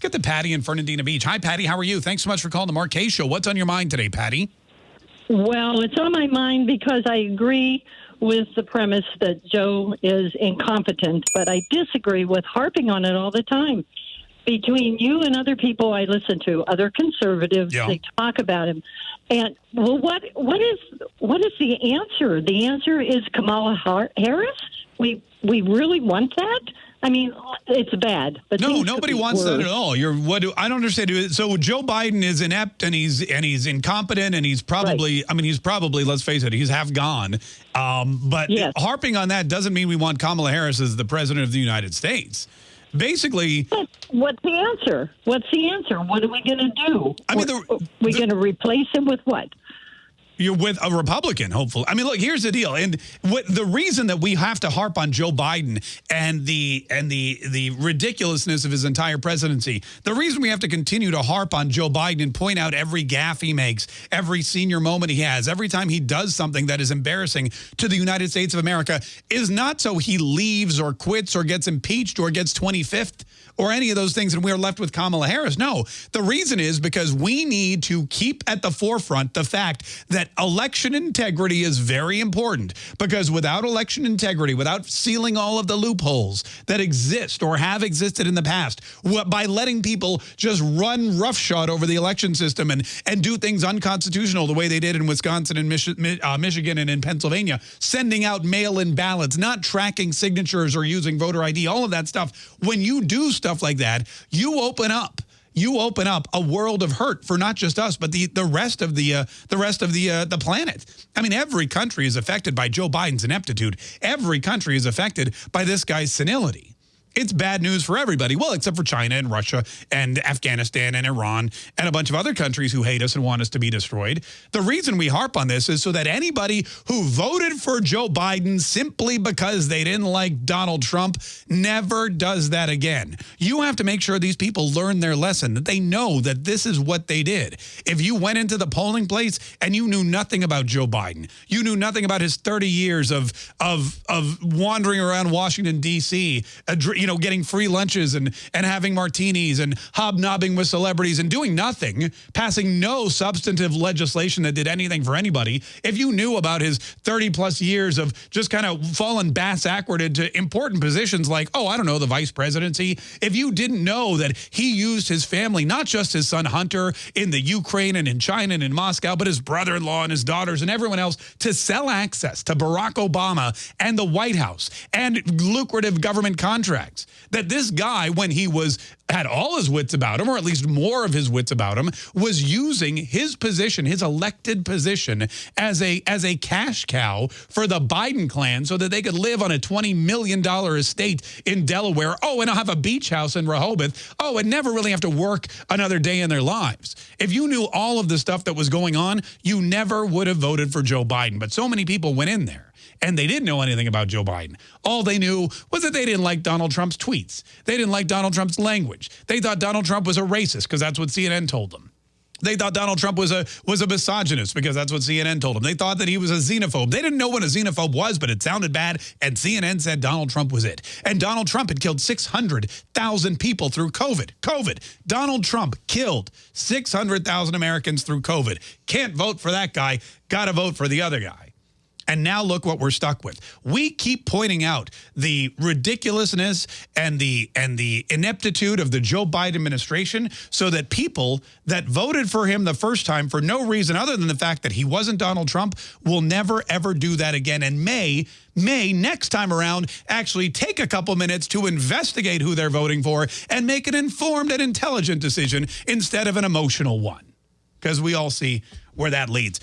Let's get to Patty in Fernandina Beach. Hi, Patty. How are you? Thanks so much for calling the Kaye Show. What's on your mind today, Patty? Well, it's on my mind because I agree with the premise that Joe is incompetent, but I disagree with harping on it all the time. Between you and other people I listen to, other conservatives, Yeah. they talk about him. And well, what what is what is the answer? The answer is Kamala Harris. We we really want that. I mean, it's bad. But No, nobody wants that at all. You're what do, I don't understand. So Joe Biden is inept and he's and he's incompetent and he's probably I mean he's probably let's face it he's half gone. Um, but Yes. harping on that doesn't mean we want Kamala Harris as the president of the United States. Basically, But what's the answer? What's the answer? What are we going to do? I mean, the- we the- going to replace him with what? You're with a Republican, hopefully. I mean, look, here's the deal, and what the reason that we have to harp on Joe Biden and the and the the ridiculousness of his entire presidency, the reason we have to continue to harp on Joe Biden and point out every gaffe he makes, every senior moment he has, every time he does something that is embarrassing to the United States of America, is not so he leaves or quits or gets impeached or gets 25th or any of those things and we're left with Kamala Harris. No, the reason is because we need to keep at the forefront the fact that election integrity is very important because without election integrity, without sealing all of the loopholes that exist or have existed in the past, by letting people just run roughshod over the election system and, and do things unconstitutional the way they did in Wisconsin and Michi uh, Michigan and in Pennsylvania, sending out mail-in ballots, not tracking signatures or using voter ID, all of that stuff. When you do stuff like that, you open up you open up a world of hurt for not just us, but the the rest of the uh, the rest of the uh, the planet. I mean, every country is affected by Joe Biden's ineptitude. Every country is affected by this guy's senility. It's bad news for everybody. Well, except for China and Russia and Afghanistan and Iran and a bunch of other countries who hate us and want us to be destroyed. The reason we harp on this is so that anybody who voted for Joe Biden simply because they didn't like Donald Trump never does that again. You have to make sure these people learn their lesson, that they know that this is what they did. If you went into the polling place and you knew nothing about Joe Biden, you knew nothing about his 30 years of of of wandering around Washington D.C., you know, getting free lunches and and having martinis and hobnobbing with celebrities and doing nothing, passing no substantive legislation that did anything for anybody. If you knew about his 30 plus years of just kind of fallen bass backward into important positions like, oh, I don't know, the vice presidency, if you didn't know that he used his family, not just his son Hunter in the Ukraine and in China and in Moscow, but his brother-in-law and his daughters and everyone else to sell access to Barack Obama and the White House and lucrative government contracts. That this guy, when he was had all his wits about him, or at least more of his wits about him, was using his position, his elected position, as a as a cash cow for the Biden clan so that they could live on a $20 million estate in Delaware. Oh, and I'll have a beach house in Rehoboth. Oh, and never really have to work another day in their lives. If you knew all of the stuff that was going on, you never would have voted for Joe Biden. But so many people went in there and they didn't know anything about Joe Biden. All they knew was that they didn't like Donald Trump's tweets. They didn't like Donald Trump's language. They thought Donald Trump was a racist because that's what CNN told them. They thought Donald Trump was a was a misogynist because that's what CNN told them. They thought that he was a xenophobe. They didn't know what a xenophobe was, but it sounded bad, and CNN said Donald Trump was it. And Donald Trump had killed 600,000 people through COVID. COVID. Donald Trump killed 600,000 Americans through COVID. Can't vote for that guy. Got to vote for the other guy. And now look what we're stuck with. We keep pointing out the ridiculousness and the and the ineptitude of the Joe Biden administration so that people that voted for him the first time for no reason other than the fact that he wasn't Donald Trump will never ever do that again and may may next time around actually take a couple minutes to investigate who they're voting for and make an informed and intelligent decision instead of an emotional one. Because we all see where that leads.